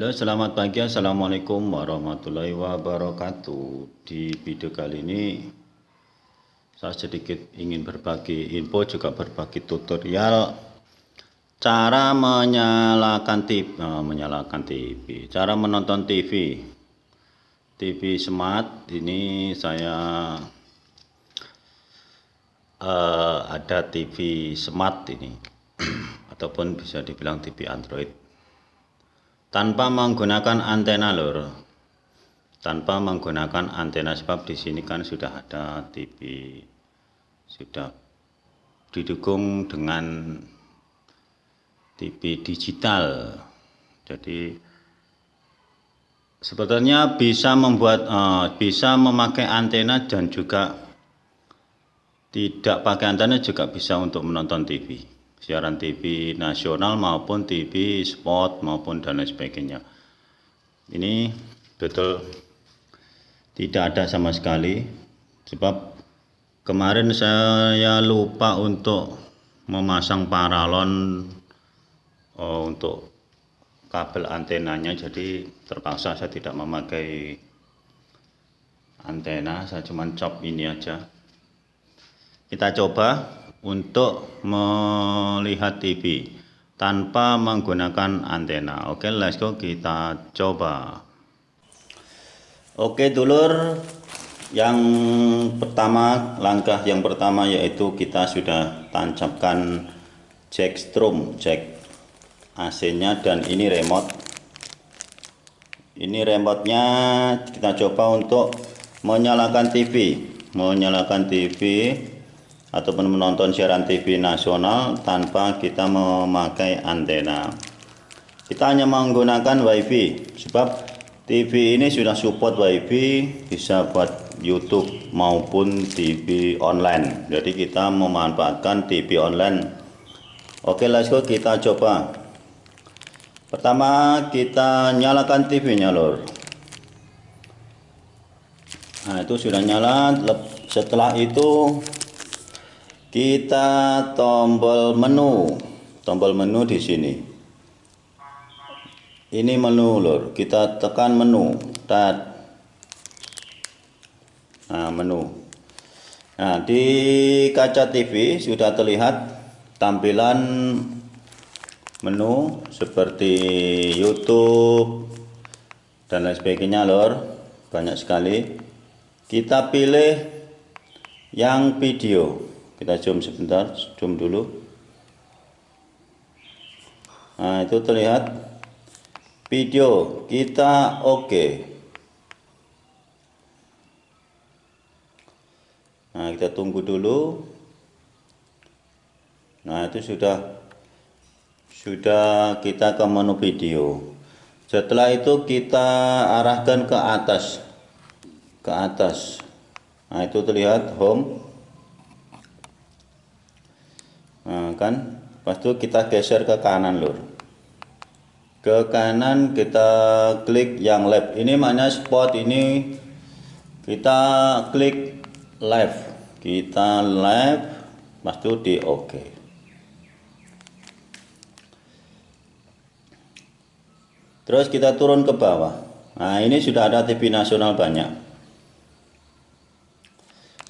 Halo selamat pagi. Assalamualaikum warahmatullahi wabarakatuh. Di video kali ini Saya sedikit ingin berbagi info juga berbagi tutorial Cara menyalakan TV oh, Menyalakan TV Cara menonton TV TV smart ini saya uh, Ada TV smart ini. Ataupun bisa dibilang TV Android tanpa menggunakan antena lor tanpa menggunakan antena sebab di sini kan sudah ada TV sudah didukung dengan TV digital. Jadi sebetulnya bisa membuat uh, bisa memakai antena dan juga tidak pakai antena juga bisa untuk menonton TV siaran TV nasional maupun TV sport maupun dan lain sebagainya. Ini betul tidak ada sama sekali. Sebab kemarin saya lupa untuk memasang paralon oh, untuk kabel antenanya. Jadi terpaksa saya tidak memakai antena saya cuma cop ini aja. Kita coba untuk melihat TV tanpa menggunakan antena. Oke, let's go kita coba. Oke, dulur, yang pertama langkah yang pertama yaitu kita sudah tancapkan jack strom, jack AC-nya dan ini remote. Ini remote-nya kita coba untuk menyalakan TV, menyalakan TV ataupun menonton siaran TV nasional tanpa kita memakai antena. Kita hanya menggunakan wifi sebab TV ini sudah support wifi bisa buat YouTube maupun TV online. Jadi kita memanfaatkan TV online. Oke let's go kita coba. Pertama kita nyalakan TV nya lor. Nah itu sudah nyala. Setelah itu kita tombol menu. Tombol menu di sini. Ini menu lor kita tekan menu. Tat. Nah menu. Nah di kaca TV sudah terlihat tampilan menu seperti YouTube dan lain sebagainya lor banyak sekali. Kita pilih yang video kita zoom sebentar zoom dulu. Nah itu terlihat video. Kita oke. Okay. nah kita tunggu dulu. Nah itu sudah sudah kita ke menu video. Setelah itu kita arahkan ke atas. Ke atas. Nah itu terlihat home nah, kan? Pas itu kita geser ke kanan lur. Ke kanan kita klik yang left. Ini mana spot ini kita klik left. Kita left pas itu di oke okay. terus kita turun ke bawah. Nah ini sudah ada TV nasional banyak.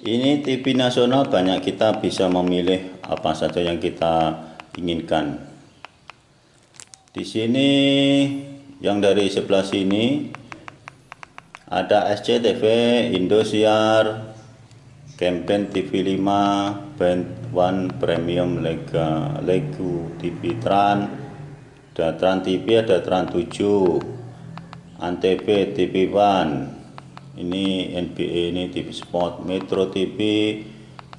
Ini TV nasional banyak kita bisa memilih apa saja yang kita inginkan. Di sini yang dari sebelah sini ada SCTV, Indosiar, Campaign TV 5, Band One Premium Lega, Legu TV Tran, ada Tran TV, ada Tran 7, Antv TV One, ini NBA ini TV Sport Metro TV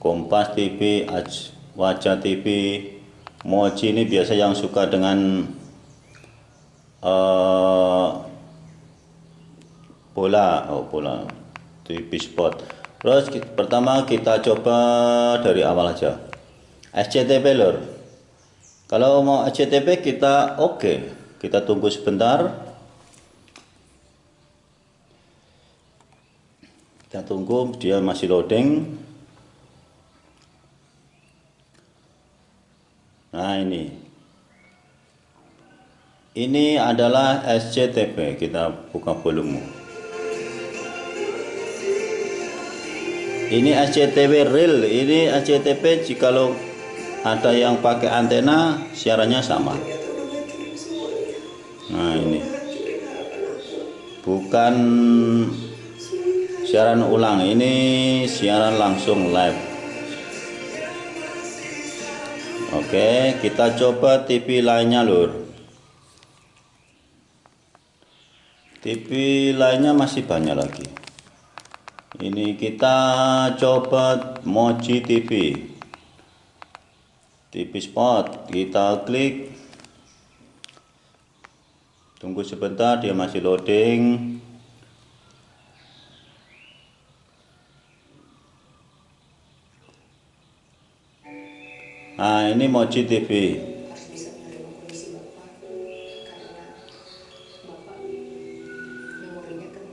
Kompas TV Wajah TV Moji ini biasa yang suka dengan uh, bola. Oh bola. TV Sport. Terus pertama kita coba dari awal aja. SCTV lor kalau mau SCTV kita oke. Okay. kita tunggu sebentar. Kita tunggu dia masih loading nah ini. Ini adalah SCTV kita buka volume. Ini SCTV real ini SCTV jikalau ada yang pakai antena siarannya sama. Nah ini. Bukan siaran ulang ini siaran langsung live oke kita coba TV lainnya lur. TV lainnya masih banyak lagi. Ini kita coba Moji TV TV spot kita klik. Tunggu sebentar dia masih loading nah ini Moji TV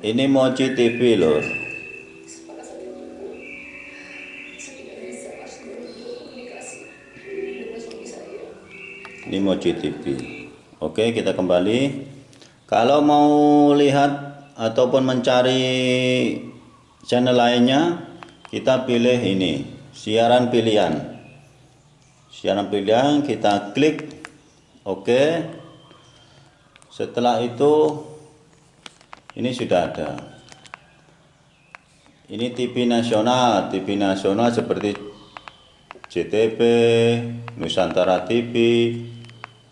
ini Moji TV lor ini Moji TV oke kita kembali. Kalau mau lihat ataupun mencari channel lainnya kita pilih ini siaran pilihan siaran pilihan kita klik. Oke. Setelah itu ini sudah ada. Ini TV nasional. TV nasional seperti JTB Nusantara TV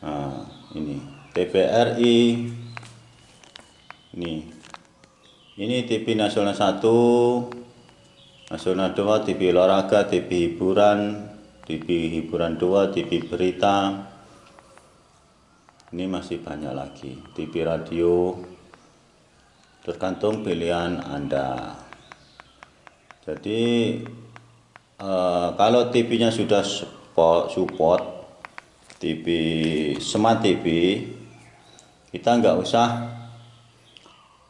nah, ini TVRI ini. Ini TV nasional 1 nasional 2 TV olahraga TV hiburan TV hiburan 2 TV berita ini masih banyak lagi TV radio tergantung pilihan Anda. Jadi eh, kalau TV-nya sudah support, support TV smart TV, kita nggak usah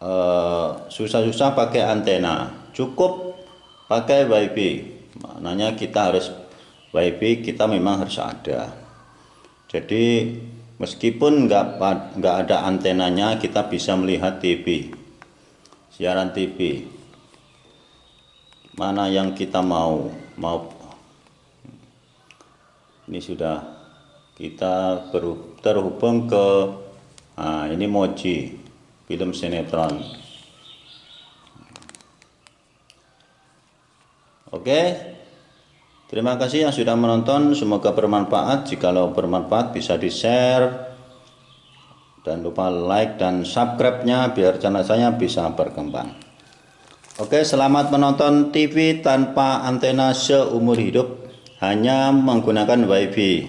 eh, susah-susah pakai antena, cukup pakai WiFi. Maknanya kita harus WiFi kita memang harus ada. Jadi meskipun nggak nggak ada antenanya, kita bisa melihat TV siaran TV mana yang kita mau? Mau ini sudah kita terhubung ke nah, ini Moji film sinetron. Oke terima kasih yang sudah menonton semoga bermanfaat jikalau bermanfaat bisa di share dan lupa like dan subscribe-nya biar channel saya bisa berkembang. Oke, selamat menonton TV tanpa antena seumur hidup hanya menggunakan WiFi.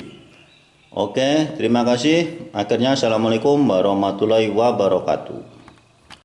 Oke, terima kasih. Akhirnya Assalamualaikum warahmatullahi wabarakatuh.